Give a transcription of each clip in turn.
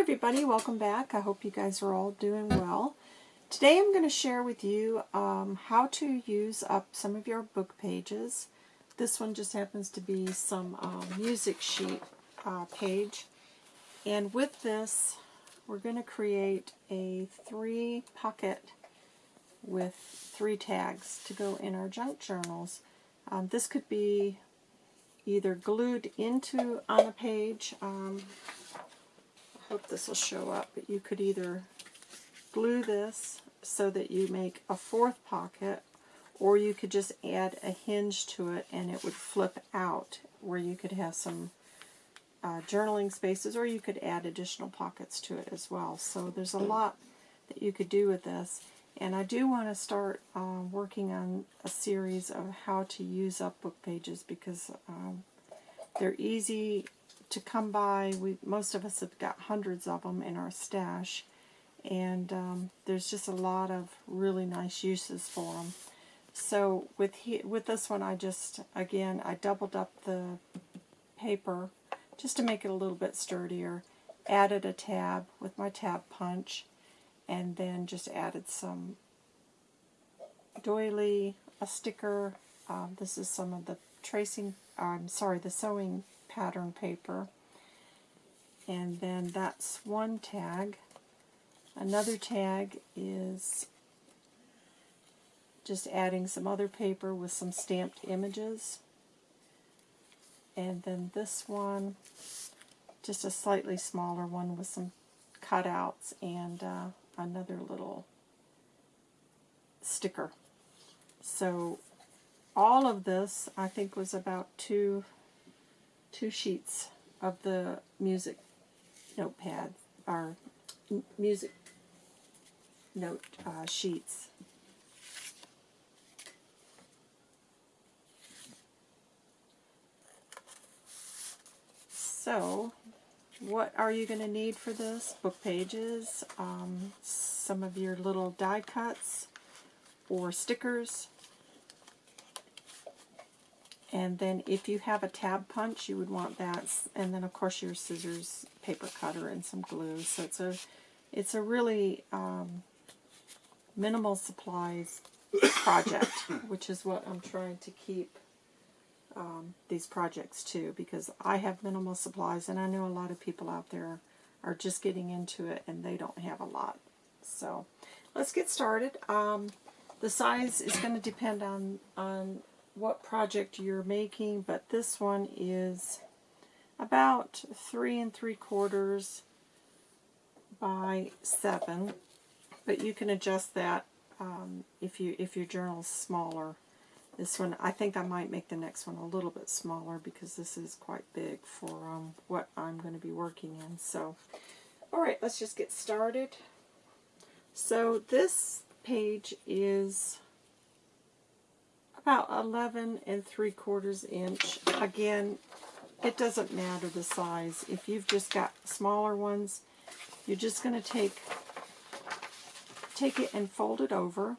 everybody, welcome back. I hope you guys are all doing well. Today I'm going to share with you um, how to use up some of your book pages. This one just happens to be some uh, music sheet uh, page. And with this, we're going to create a three pocket with three tags to go in our junk journals. Um, this could be either glued into on a page. Hope this will show up, but you could either glue this so that you make a fourth pocket, or you could just add a hinge to it and it would flip out where you could have some uh, journaling spaces, or you could add additional pockets to it as well. So there's a lot that you could do with this. And I do want to start uh, working on a series of how to use up book pages because um, they're easy to come by. We Most of us have got hundreds of them in our stash. And um, there's just a lot of really nice uses for them. So with he, with this one, I just, again, I doubled up the paper just to make it a little bit sturdier. Added a tab with my tab punch and then just added some doily, a sticker. Um, this is some of the tracing, I'm sorry, the sewing pattern paper. And then that's one tag. Another tag is just adding some other paper with some stamped images. And then this one, just a slightly smaller one with some cutouts and uh, another little sticker. So all of this, I think, was about two, two sheets of the music notepad, or music note uh, sheets. So, what are you going to need for this? Book pages, um, some of your little die cuts or stickers. And then if you have a tab punch, you would want that. And then of course your scissors, paper cutter, and some glue. So it's a, it's a really um, minimal supplies project, which is what I'm trying to keep um, these projects to because I have minimal supplies and I know a lot of people out there are just getting into it and they don't have a lot. So let's get started. Um, the size is going to depend on, on what project you're making, but this one is about three and three quarters by seven, but you can adjust that um, if you if your journal is smaller. This one, I think I might make the next one a little bit smaller because this is quite big for um, what I'm going to be working in. So, all right, let's just get started. So this page is about 11 and 3 quarters inch. Again, it doesn't matter the size. If you've just got smaller ones, you're just going to take take it and fold it over.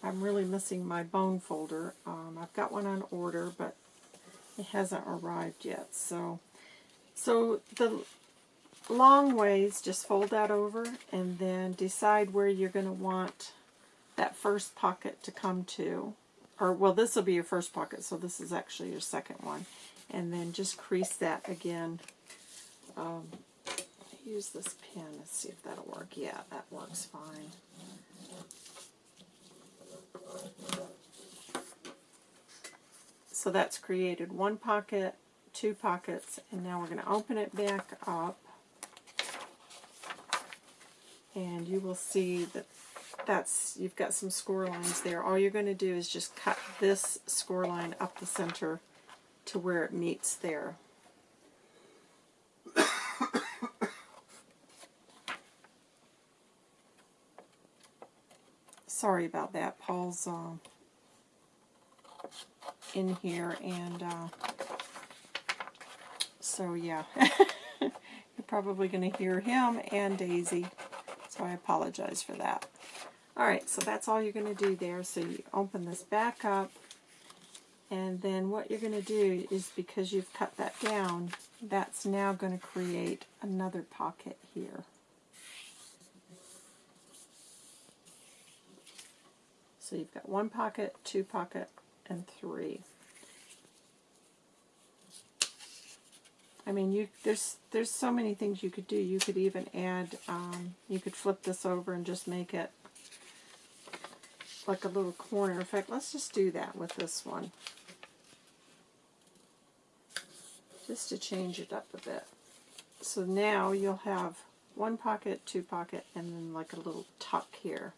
I'm really missing my bone folder. Um, I've got one on order, but it hasn't arrived yet. So, so the long ways, just fold that over and then decide where you're going to want that first pocket to come to. Or, well, this will be your first pocket, so this is actually your second one. And then just crease that again. Um, use this pen. Let's see if that'll work. Yeah, that works fine. So that's created one pocket, two pockets, and now we're going to open it back up. And you will see that that's you've got some score lines there. All you're going to do is just cut this score line up the center to where it meets there. Sorry about that. Paul's uh, in here, and uh, so yeah, you're probably going to hear him and Daisy, so I apologize for that. Alright, so that's all you're going to do there. So you open this back up, And then what you're going to do is because you've cut that down, that's now going to create another pocket here. So you've got one pocket, two pocket, and three. I mean, you there's there's so many things you could do. You could even add, um, you could flip this over and just make it like a little corner. In fact, let's just do that with this one. Just to change it up a bit. So now you'll have one pocket, two pocket, and then like a little tuck here.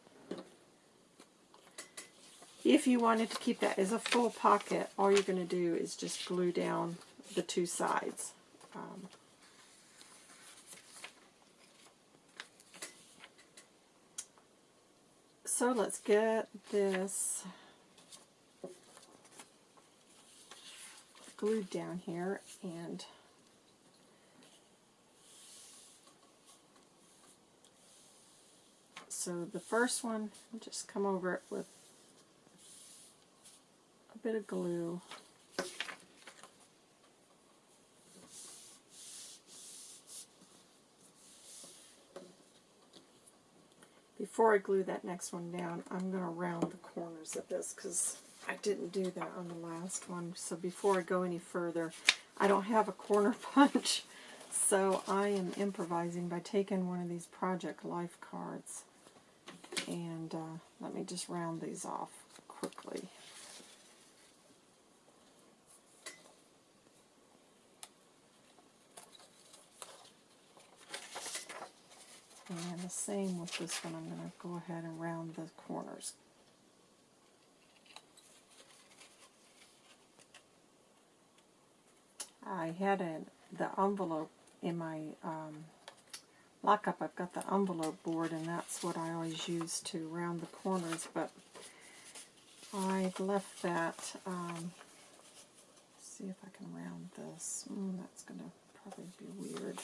If you wanted to keep that as a full pocket, all you're going to do is just glue down the two sides. Um, so let's get this glued down here and so the first one just come over it with a bit of glue before I glue that next one down, I'm going to round the corners of this because I didn't do that on the last one. So before I go any further, I don't have a corner punch. So I am improvising by taking one of these Project Life cards. And uh, let me just round these off quickly. And the same with this one. I'm going to go ahead and round the corners. I had a, the envelope in my um, lockup. I've got the envelope board and that's what I always use to round the corners, but I've left that. Um, see if I can round this. Mm, that's going to probably be weird.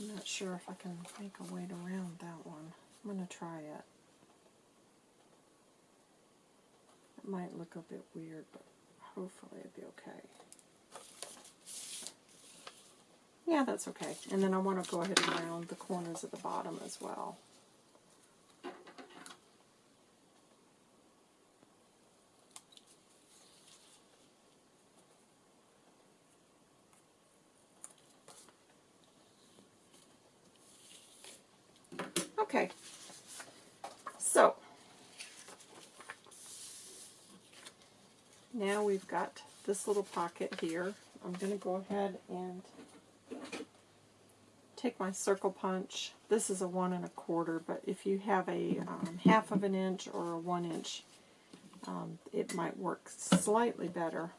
I'm not sure if I can make a way to round that one. I'm going to try it. It might look a bit weird, but hopefully it'll be okay. Yeah, that's okay. And then I want to go ahead and round the corners at the bottom as well. Okay, so now we've got this little pocket here. I'm going to go ahead and take my circle punch. This is a one and a quarter, but if you have a um, half of an inch or a one inch, um, it might work slightly better.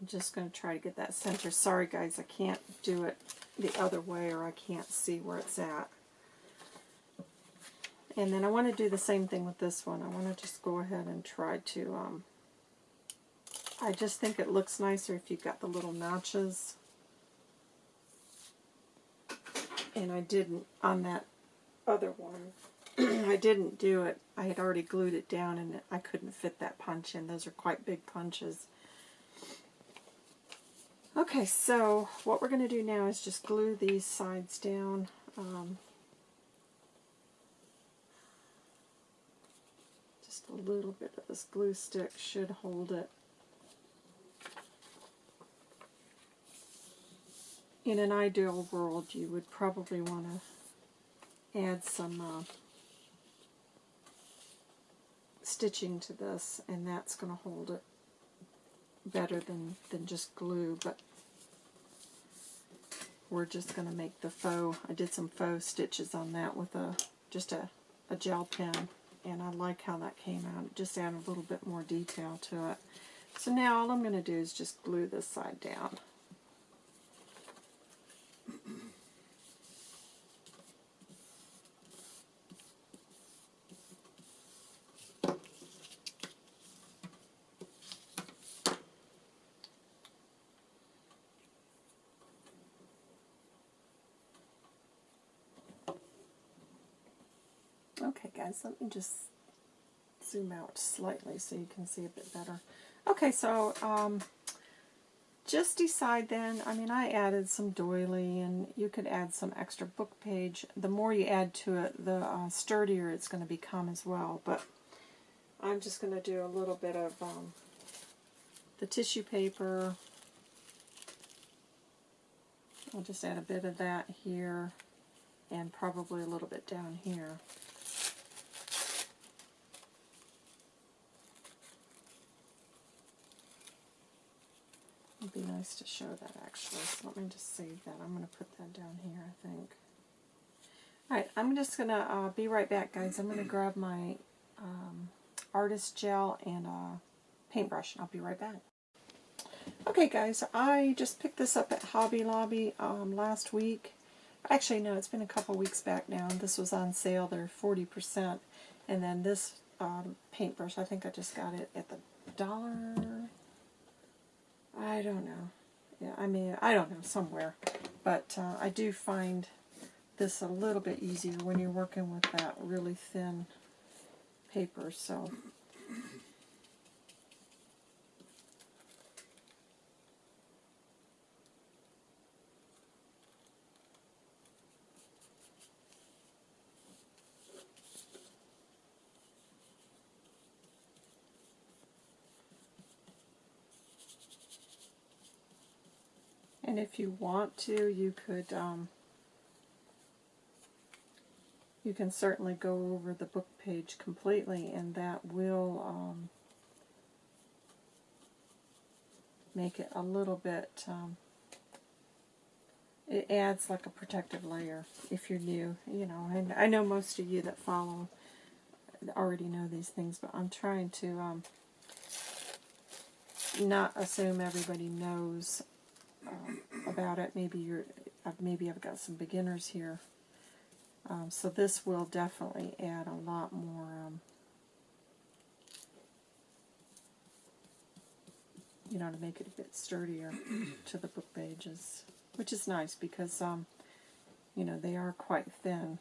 I'm just going to try to get that center. Sorry guys, I can't do it the other way or I can't see where it's at. And then I want to do the same thing with this one. I want to just go ahead and try to, um, I just think it looks nicer if you've got the little notches. And I didn't on that other one. I didn't do it. I had already glued it down and I couldn't fit that punch in. Those are quite big punches. Okay, so what we're going to do now is just glue these sides down. Um, just a little bit of this glue stick should hold it. In an ideal world, you would probably want to add some uh, stitching to this, and that's going to hold it better than, than just glue, but we're just going to make the faux, I did some faux stitches on that with a just a, a gel pen, and I like how that came out. It just added a little bit more detail to it. So now all I'm going to do is just glue this side down. Okay, guys, let me just zoom out slightly so you can see a bit better. Okay, so um, just decide then, I mean, I added some doily, and you could add some extra book page. The more you add to it, the uh, sturdier it's going to become as well. But I'm just going to do a little bit of um, the tissue paper. I'll just add a bit of that here, and probably a little bit down here. It'd be nice to show that actually. So let me just save that. I'm going to put that down here, I think. Alright, I'm just going to uh, be right back, guys. I'm going to grab my um, artist gel and a paintbrush. I'll be right back. Okay, guys, I just picked this up at Hobby Lobby um, last week. Actually, no, it's been a couple weeks back now. This was on sale. They're 40%. And then this um, paintbrush, I think I just got it at the dollar don't know. Yeah, I mean, I don't know, somewhere. But uh, I do find this a little bit easier when you're working with that really thin paper. So And if you want to, you could, um, you can certainly go over the book page completely, and that will um, make it a little bit, um, it adds like a protective layer if you're new, you know, and I know most of you that follow already know these things, but I'm trying to um, not assume everybody knows um, about it. Maybe you're, maybe I've got some beginners here. Um, so this will definitely add a lot more um, you know, to make it a bit sturdier to the book pages, which is nice because, um, you know, they are quite thin.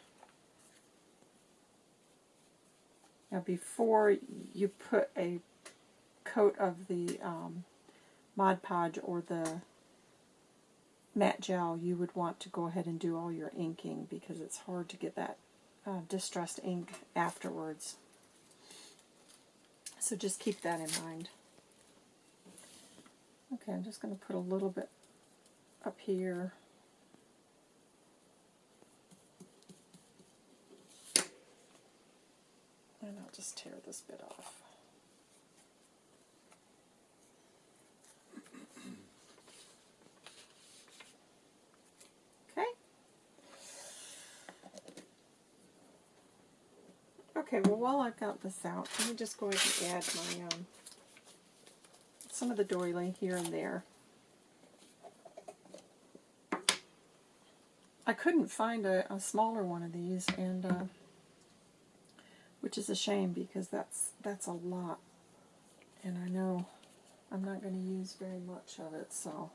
Now, before you put a coat of the um, Mod Podge or the matte gel, you would want to go ahead and do all your inking because it's hard to get that uh, distressed ink afterwards. So just keep that in mind. Okay, I'm just going to put a little bit up here. And I'll just tear this bit off. Okay, well while I've got this out, let me just go ahead and add my um, some of the doily here and there. I couldn't find a, a smaller one of these, and uh, which is a shame because that's that's a lot, and I know I'm not going to use very much of it, so.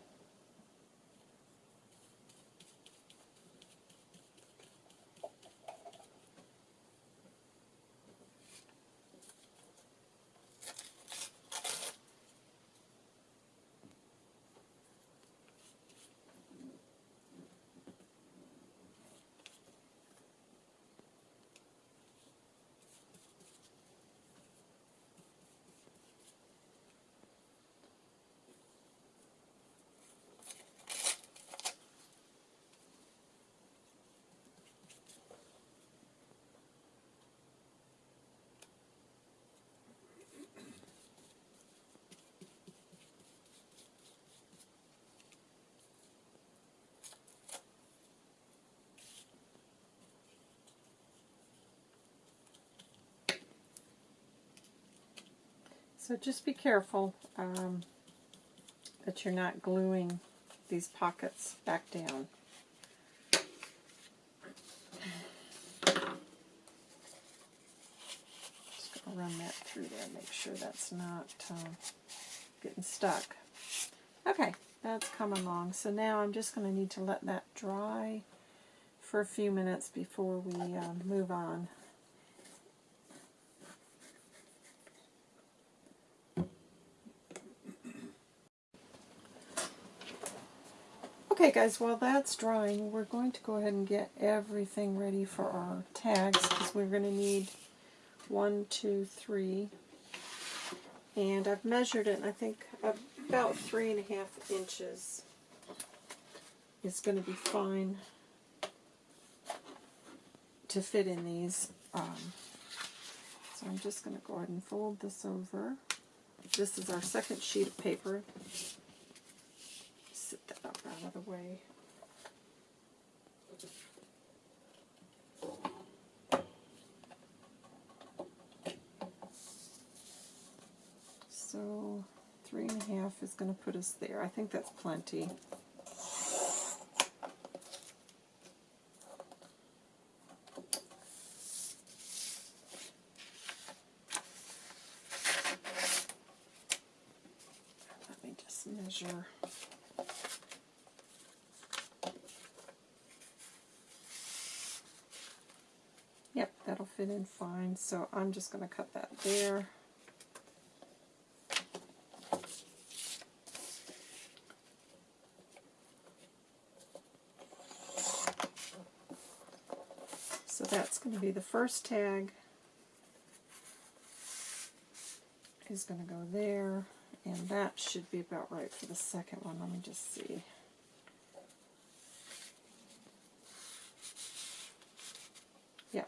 So just be careful um, that you're not gluing these pockets back down. Just going to run that through there, make sure that's not uh, getting stuck. Okay, that's coming along. So now I'm just going to need to let that dry for a few minutes before we uh, move on. Okay guys, while that's drying, we're going to go ahead and get everything ready for our tags because we're going to need one, two, three. And I've measured it and I think about three and a half inches is going to be fine to fit in these. Um, so I'm just going to go ahead and fold this over. This is our second sheet of paper. The way. So three and a half is going to put us there. I think that's plenty. Let me just measure. Yep, that'll fit in fine. So I'm just going to cut that there. So that's going to be the first tag is going to go there. And that should be about right for the second one. Let me just see. Yeah,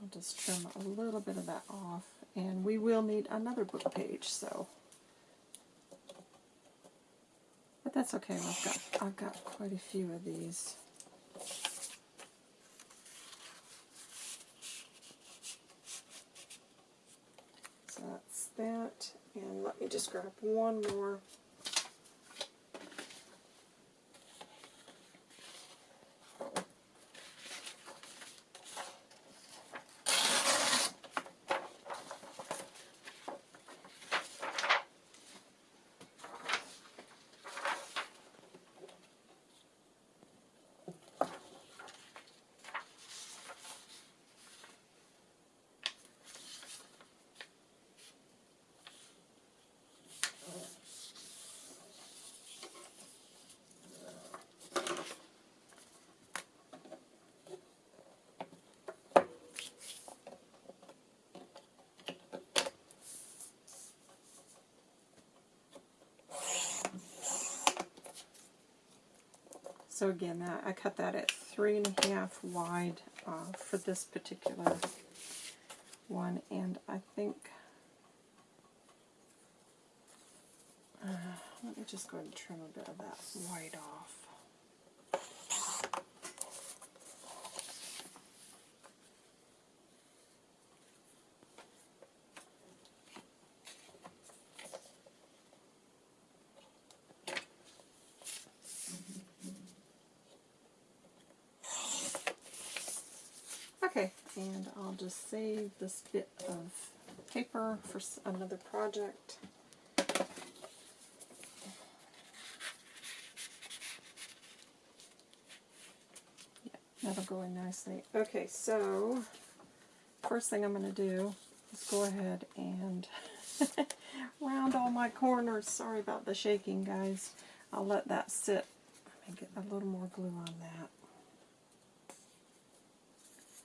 I'll just trim a little bit of that off. And we will need another book page, so. But that's okay, I've got, I've got quite a few of these. So that's that. And let me just grab one more. So again, that I cut that at three and a half wide uh, for this particular one, and I think, uh, let me just go and trim a bit of that white off. Okay, and I'll just save this bit of paper for another project. Yeah, that'll go in nicely. Okay, so first thing I'm going to do is go ahead and round all my corners. Sorry about the shaking, guys. I'll let that sit. Let me get a little more glue on that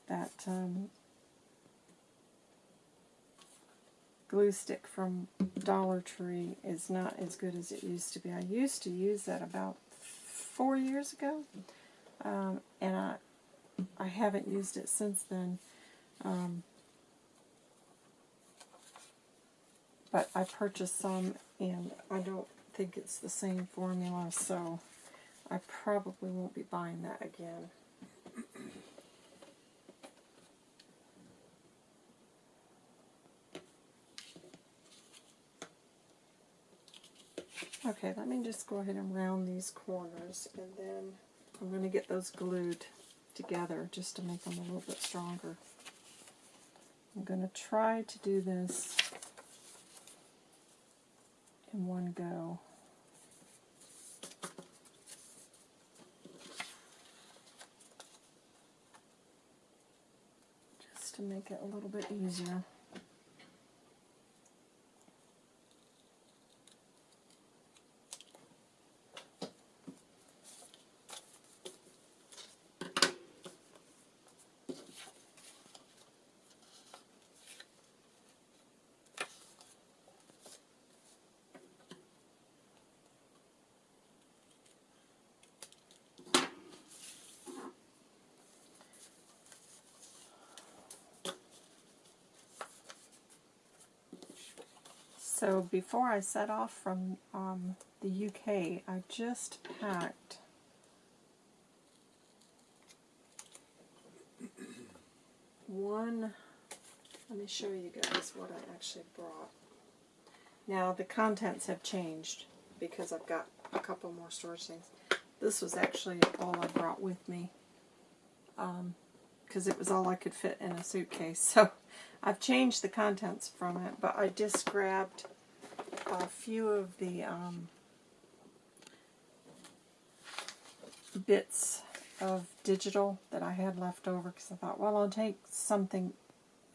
that um, glue stick from Dollar Tree is not as good as it used to be. I used to use that about four years ago, um, and I I haven't used it since then. Um, but I purchased some, and I don't think it's the same formula, so I probably won't be buying that again. Okay, let me just go ahead and round these corners and then I'm going to get those glued together just to make them a little bit stronger. I'm going to try to do this in one go. Just to make it a little bit easier. So before I set off from um, the UK, I just packed one, let me show you guys what I actually brought. Now the contents have changed because I've got a couple more storage things. This was actually all I brought with me because um, it was all I could fit in a suitcase. So I've changed the contents from it, but I just grabbed a few of the um, bits of digital that I had left over because I thought, well, I'll take something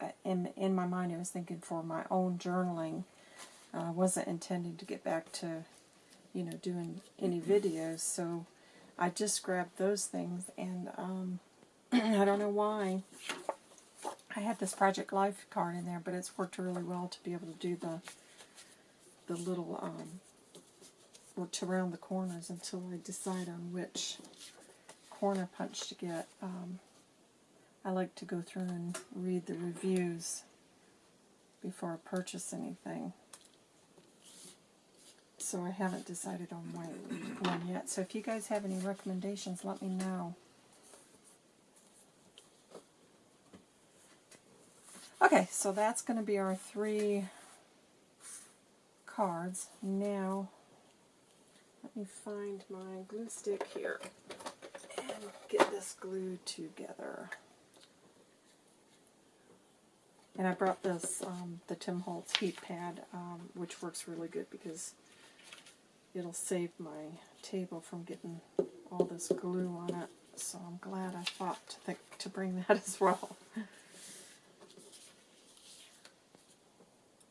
uh, in in my mind. I was thinking for my own journaling. I uh, wasn't intending to get back to, you know, doing any videos. So I just grabbed those things, and um, I don't know why. I had this Project Life card in there, but it's worked really well to be able to do the the little um, to round the corners until I decide on which corner punch to get. Um, I like to go through and read the reviews before I purchase anything. So I haven't decided on one yet. So if you guys have any recommendations, let me know. Okay, so that's going to be our three cards. Now, let me find my glue stick here and get this glued together. And I brought this, um, the Tim Holtz heat pad, um, which works really good because it'll save my table from getting all this glue on it. So I'm glad I thought to, think, to bring that as well.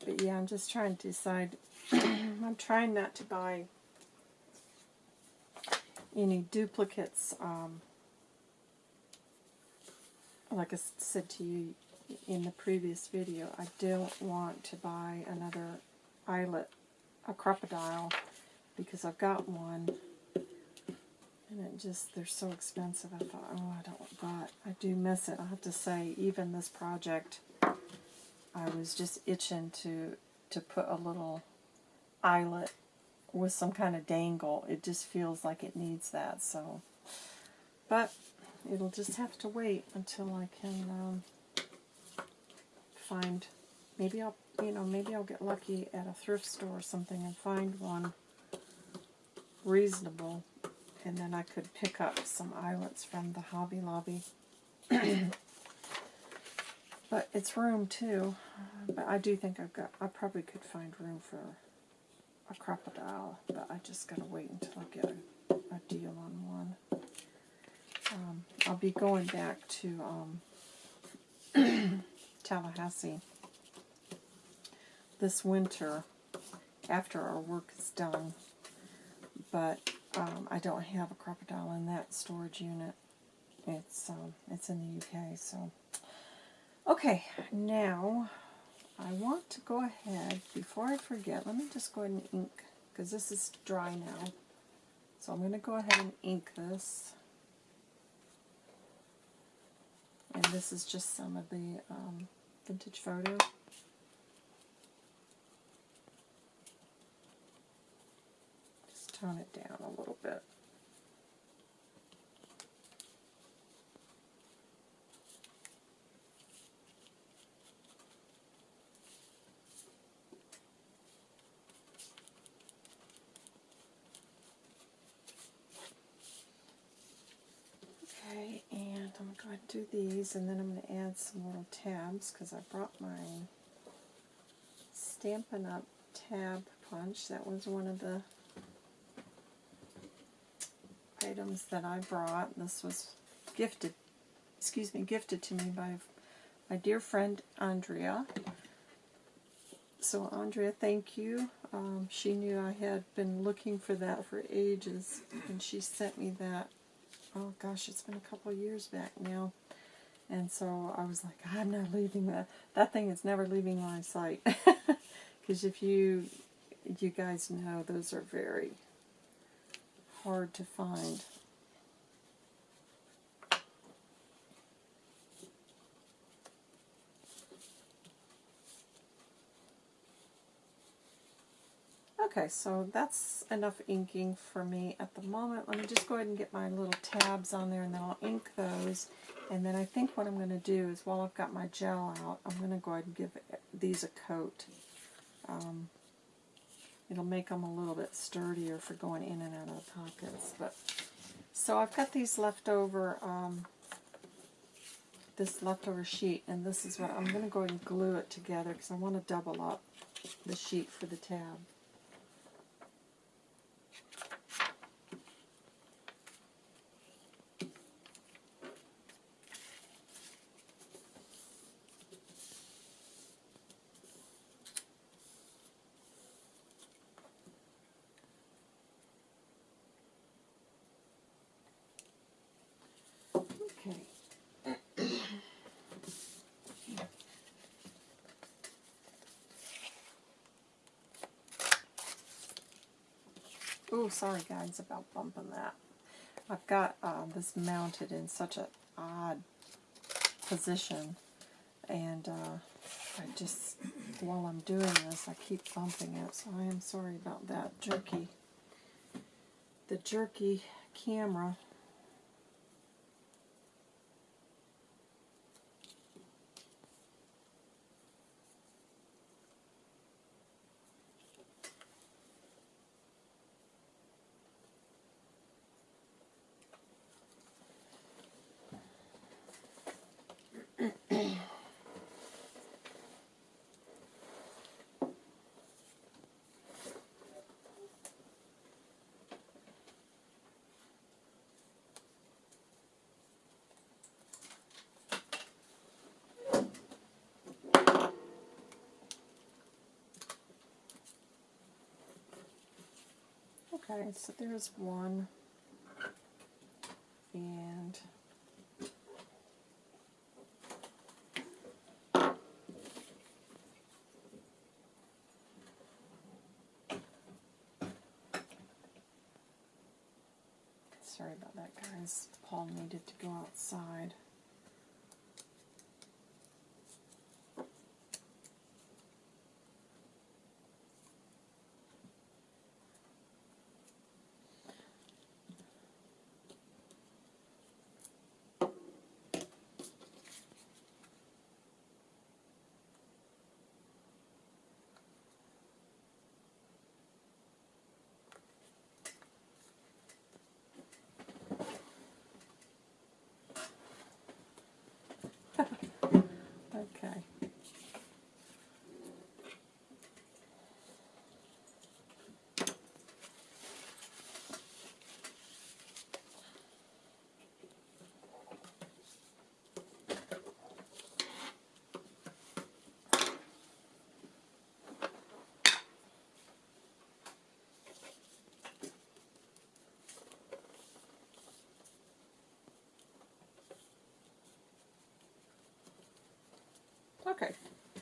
But yeah, I'm just trying to decide. I'm trying not to buy any duplicates. Um, like I said to you in the previous video, I don't want to buy another eyelet, a Crop-A-Dile, because I've got one. And it just, they're so expensive. I thought, oh, I don't, but I do miss it. I have to say, even this project, I was just itching to to put a little eyelet with some kind of dangle. It just feels like it needs that. So, but it'll just have to wait until I can um, find. Maybe I'll you know maybe I'll get lucky at a thrift store or something and find one reasonable, and then I could pick up some eyelets from the Hobby Lobby. But it's room too. But I do think I've got, I probably could find room for a Crop-A-Dile, but I just gotta wait until I get a, a deal on one. Um, I'll be going back to um, Tallahassee this winter after our work is done, but um, I don't have a Crop-A-Dile in that storage unit. It's um, it's in the UK, so Okay, now I want to go ahead, before I forget, let me just go ahead and ink, because this is dry now. So I'm going to go ahead and ink this. And this is just some of the um, vintage photo. Just tone it down a little bit. going to do these and then I'm going to add some little tabs because I brought my Stampin' Up! tab punch. That was one of the items that I brought. This was gifted, excuse me, gifted to me by my dear friend Andrea. So Andrea, thank you. Um, she knew I had been looking for that for ages, and she sent me that oh gosh, it's been a couple years back now. And so I was like, I'm not leaving that. That thing is never leaving my sight. Because if you, you guys know, those are very hard to find. Okay, so that's enough inking for me at the moment. Let me just go ahead and get my little tabs on there and then I'll ink those. And then I think what I'm going to do is while I've got my gel out, I'm going to go ahead and give these a coat. Um, it'll make them a little bit sturdier for going in and out of the pockets. But So I've got these leftover, um, this leftover sheet, and this is what I'm going to go ahead and glue it together because I want to double up the sheet for the tab. Sorry guys about bumping that. I've got uh, this mounted in such an odd position and uh, I just, while I'm doing this, I keep bumping it, so I am sorry about that. Jerky, the jerky camera Okay, so there's one. And sorry about that guys. Paul needed to go outside. Okay,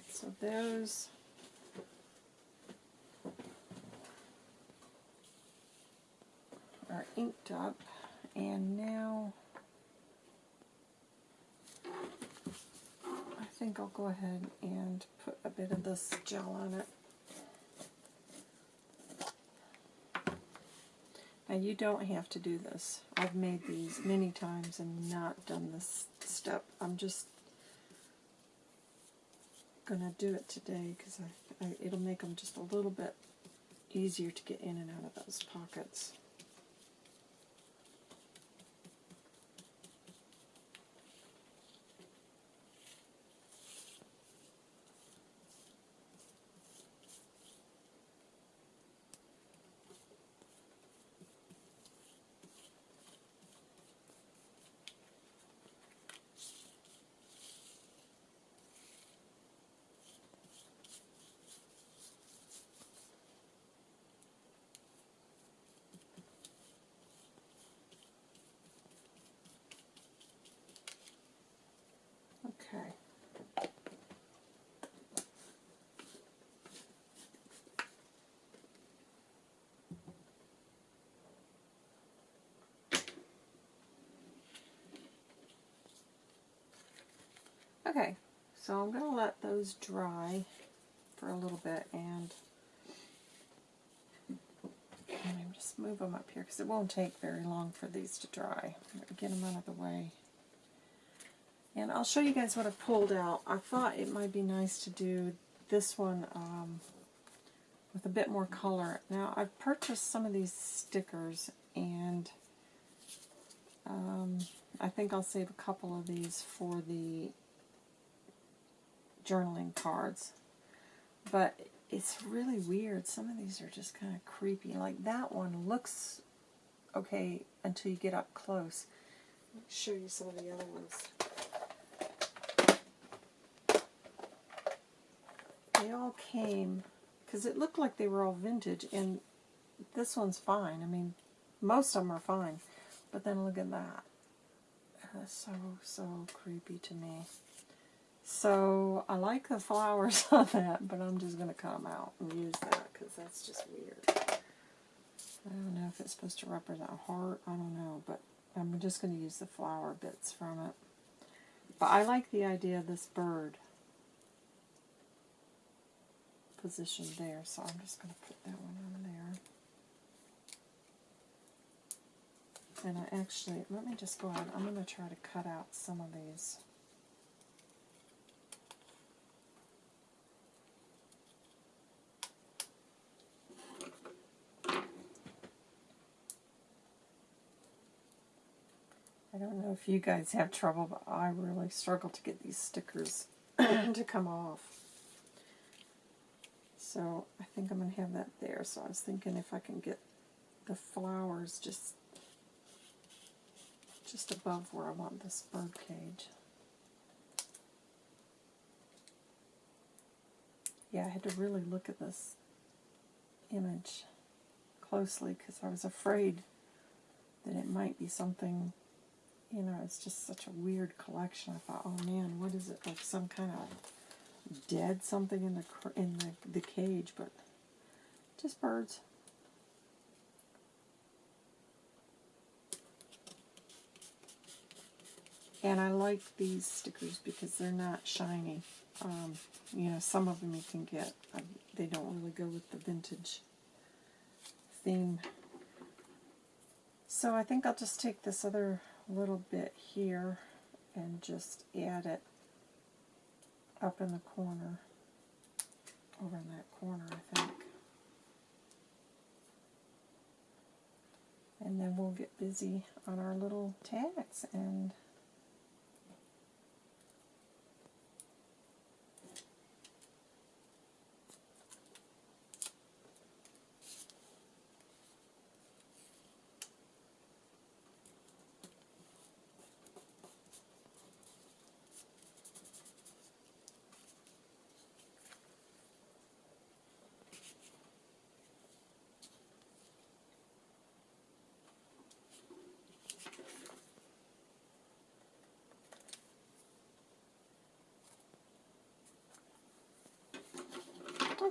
so those are inked up and now I think I'll go ahead and put a bit of this gel on it. Now you don't have to do this. I've made these many times and not done this step. I'm just going to do it today because it'll make them just a little bit easier to get in and out of those pockets. Okay. Okay, so I'm going to let those dry for a little bit and Let just move them up here because it won't take very long for these to dry. Get them out of the way. And I'll show you guys what I've pulled out. I thought it might be nice to do this one um, with a bit more color. Now, I've purchased some of these stickers, and um, I think I'll save a couple of these for the journaling cards. But it's really weird. Some of these are just kind of creepy. Like that one looks okay until you get up close. Let me show you some of the other ones. They all came, because it looked like they were all vintage, and this one's fine. I mean, most of them are fine. But then look at that. That's so, so creepy to me. So I like the flowers on that, but I'm just going to cut them out and use that because that's just weird. I don't know if it's supposed to represent a heart. I don't know, but I'm just going to use the flower bits from it. But I like the idea of this bird positioned there, so I'm just going to put that one on there. And I actually, let me just go ahead, I'm going to try to cut out some of these. I don't know if you guys have trouble, but I really struggle to get these stickers to come off. So I think I'm going to have that there. So I was thinking if I can get the flowers just just above where I want this bird cage. Yeah, I had to really look at this image closely because I was afraid that it might be something you know, it's just such a weird collection. I thought, oh man, what is it? Like some kind of dead something in the in the, the cage, but just birds. And I like these stickers because they're not shiny. Um, you know, some of them you can get. Uh, they don't really go with the vintage theme. So I think I'll just take this other little bit here and just add it up in the corner, over in that corner, I think. And then we'll get busy on our little tags and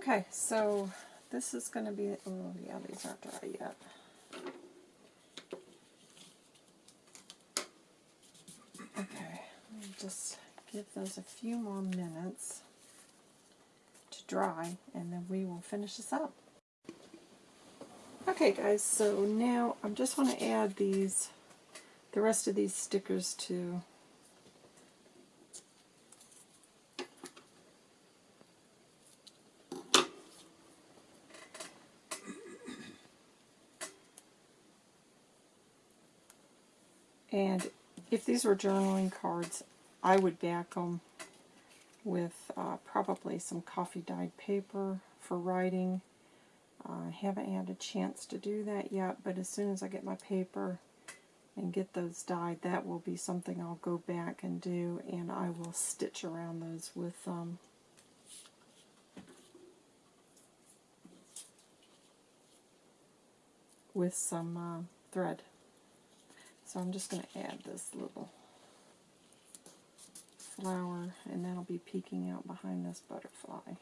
Okay, so this is going to be, oh yeah, these aren't dry yet. Okay, just give those a few more minutes to dry, and then we will finish this up. Okay guys, so now I just want to add these, the rest of these stickers to And if these were journaling cards, I would back them with uh, probably some coffee dyed paper for writing. Uh, I haven't had a chance to do that yet, but as soon as I get my paper and get those dyed, that will be something I'll go back and do, and I will stitch around those with um, with some uh, thread. So I'm just going to add this little flower, and that'll be peeking out behind this butterfly.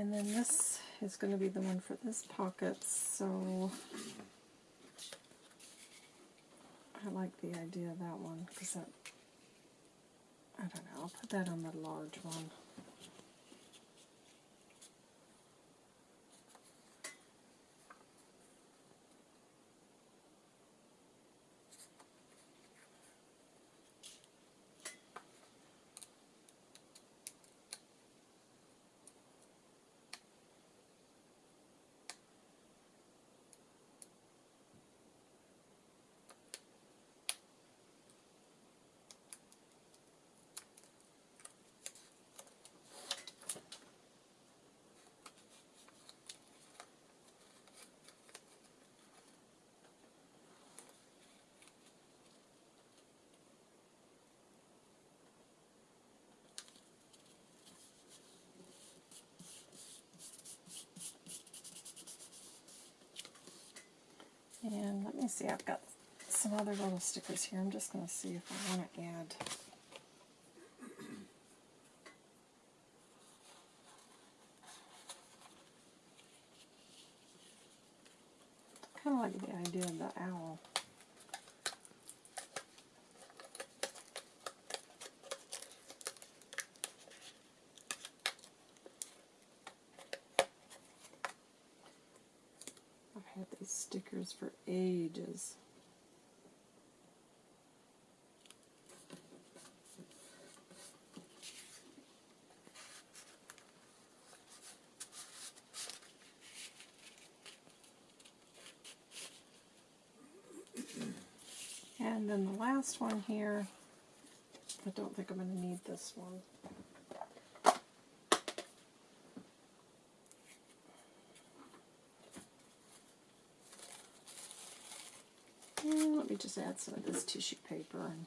And then this is going to be the one for this pocket, so I like the idea of that one because that, I don't know, I'll put that on the large one. And let me see, I've got some other little stickers here. I'm just going to see if I want to add. kind of like the idea of the owl. I've had these stickers for ages. And then the last one here, I don't think I'm going to need this one. And let me just add some of this tissue paper. And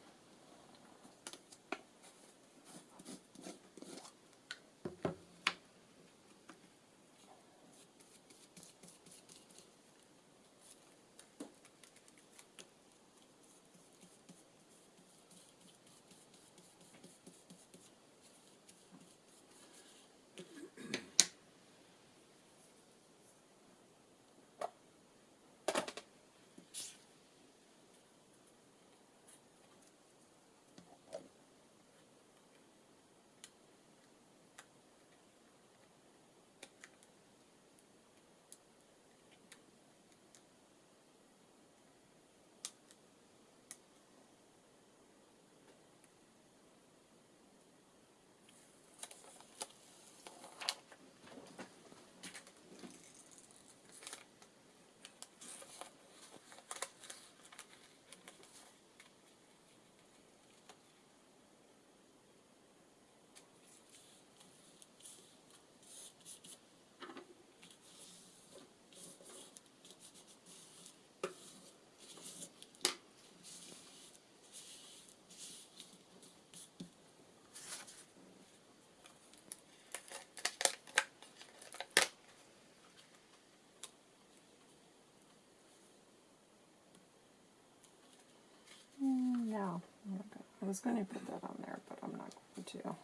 Mm, no, I'm not gonna- I was going to put that on there, but I'm not going to.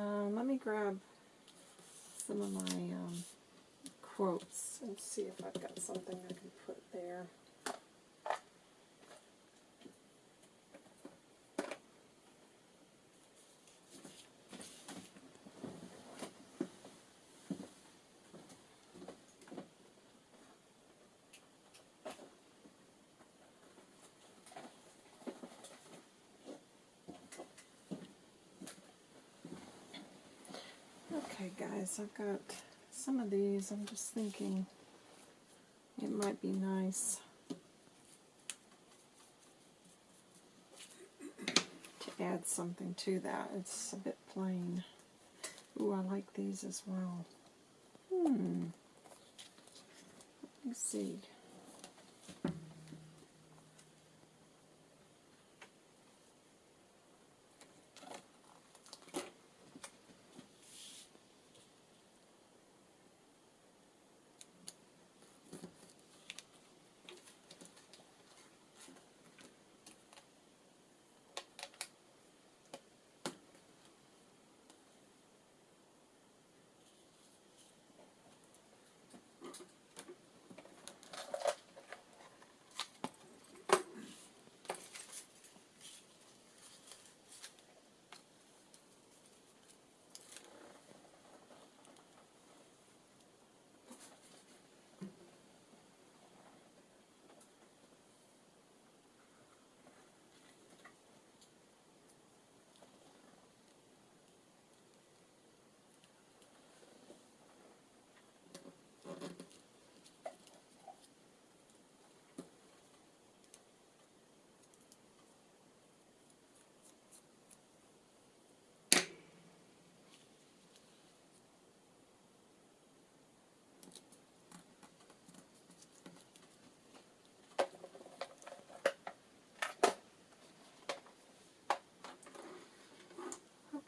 Um, let me grab some of my um, quotes and see if I've got something I can put there. Okay, guys, I've got some of these. I'm just thinking it might be nice to add something to that. It's a bit plain. Ooh, I like these as well. Hmm. Let me see.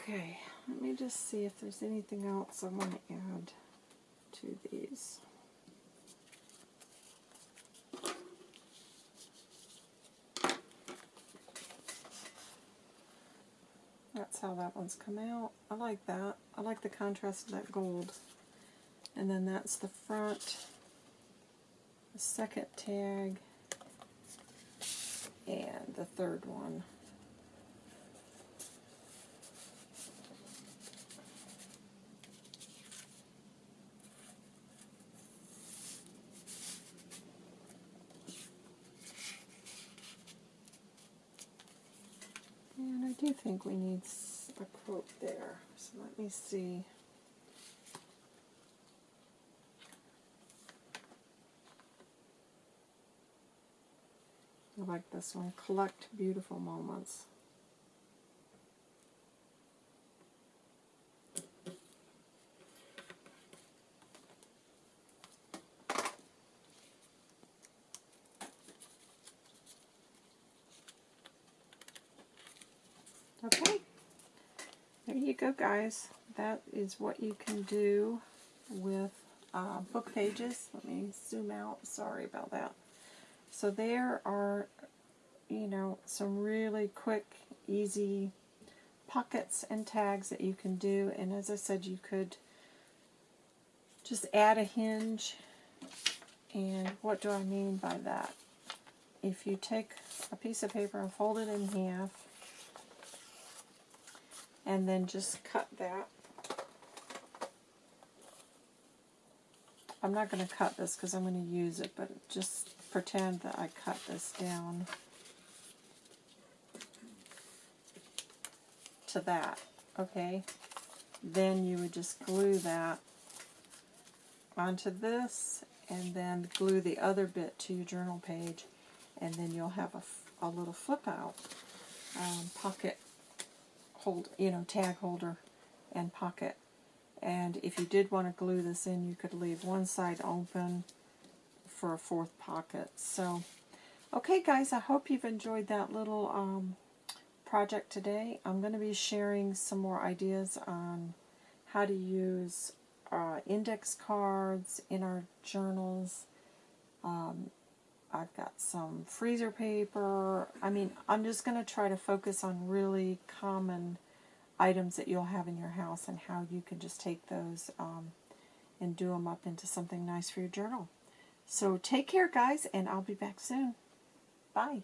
Okay, let me just see if there's anything else I want to add to these. That's how that one's come out. I like that. I like the contrast of that gold. And then that's the front, the second tag, and the third one. And I do think we need a quote there. So let me see. I like this one. Collect beautiful moments. Okay, there you go guys. That is what you can do with uh, book pages. Let me zoom out. Sorry about that. So there are, you know, some really quick, easy pockets and tags that you can do. And as I said, you could just add a hinge. And what do I mean by that? If you take a piece of paper and fold it in half, and then just cut that. I'm not going to cut this because I'm going to use it, but just pretend that I cut this down to that, okay? Then you would just glue that onto this and then glue the other bit to your journal page and then you'll have a, a little flip out um, pocket hold, you know, tag holder and pocket. And if you did want to glue this in, you could leave one side open for a fourth pocket. So, okay guys, I hope you've enjoyed that little um, project today. I'm going to be sharing some more ideas on how to use uh, index cards in our journals. Um, I've got some freezer paper. I mean, I'm just going to try to focus on really common items that you'll have in your house and how you can just take those um, and do them up into something nice for your journal. So take care, guys, and I'll be back soon. Bye.